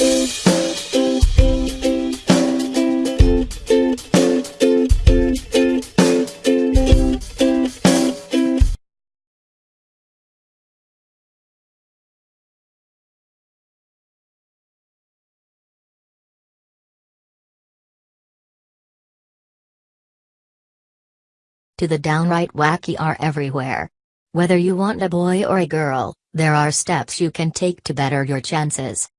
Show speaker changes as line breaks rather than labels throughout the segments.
to the downright wacky are everywhere. Whether you want a boy or a girl, there are steps you can take to better your chances.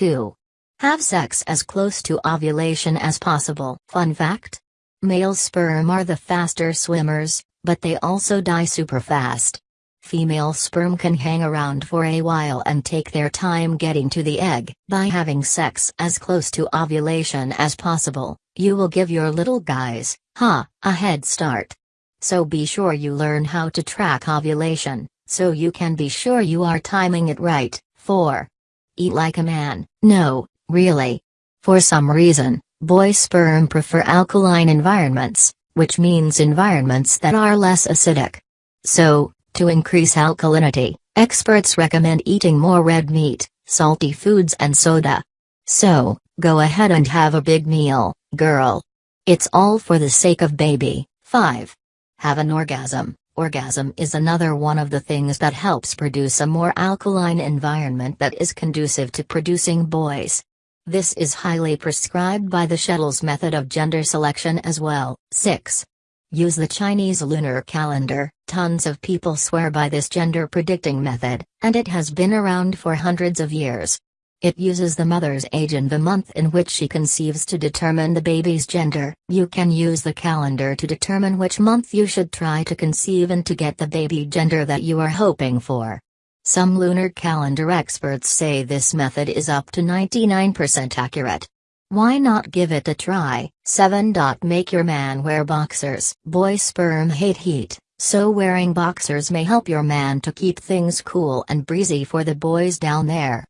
Two. Have sex as close to ovulation as possible. Fun fact? Male sperm are the faster swimmers, but they also die super fast. Female sperm can hang around for a while and take their time getting to the egg. By having sex as close to ovulation as possible, you will give your little guys, ha, a head start. So be sure you learn how to track ovulation, so you can be sure you are timing it right. 4. Eat like a man. No, really. For some reason, boy sperm prefer alkaline environments, which means environments that are less acidic. So, to increase alkalinity, experts recommend eating more red meat, salty foods and soda. So, go ahead and have a big meal, girl. It's all for the sake of baby. 5. Have an orgasm. Orgasm is another one of the things that helps produce a more alkaline environment that is conducive to producing boys. This is highly prescribed by the Shettles method of gender selection as well. 6. Use the Chinese lunar calendar. Tons of people swear by this gender predicting method, and it has been around for hundreds of years. It uses the mother's age and the month in which she conceives to determine the baby's gender. You can use the calendar to determine which month you should try to conceive and to get the baby gender that you are hoping for. Some lunar calendar experts say this method is up to 99% accurate. Why not give it a try? 7. Make your man wear boxers. Boy sperm hate heat, so wearing boxers may help your man to keep things cool and breezy for the boys down there.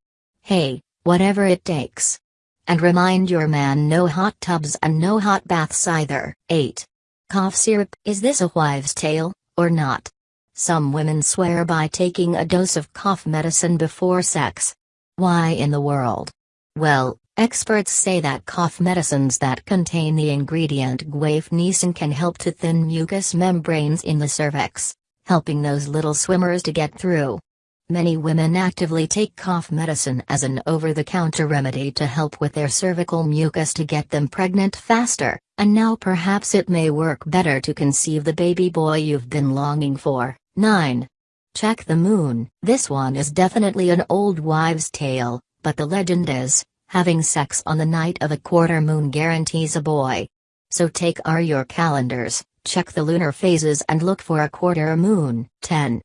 Hey, whatever it takes. And remind your man no hot tubs and no hot baths either. 8. Cough syrup Is this a wives' tale, or not? Some women swear by taking a dose of cough medicine before sex. Why in the world? Well, experts say that cough medicines that contain the ingredient guaifenesin can help to thin mucous membranes in the cervix, helping those little swimmers to get through. Many women actively take cough medicine as an over-the-counter remedy to help with their cervical mucus to get them pregnant faster, and now perhaps it may work better to conceive the baby boy you've been longing for. 9. Check the moon. This one is definitely an old wives' tale, but the legend is, having sex on the night of a quarter moon guarantees a boy. So take are your calendars, check the lunar phases and look for a quarter moon. 10.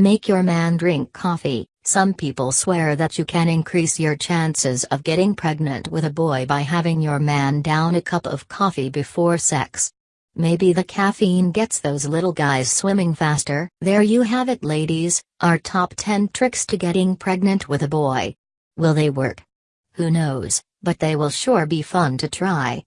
Make your man drink coffee. Some people swear that you can increase your chances of getting pregnant with a boy by having your man down a cup of coffee before sex. Maybe the caffeine gets those little guys swimming faster. There you have it, ladies, our top 10 tricks to getting pregnant with a boy. Will they work? Who knows, but they will sure be fun to try.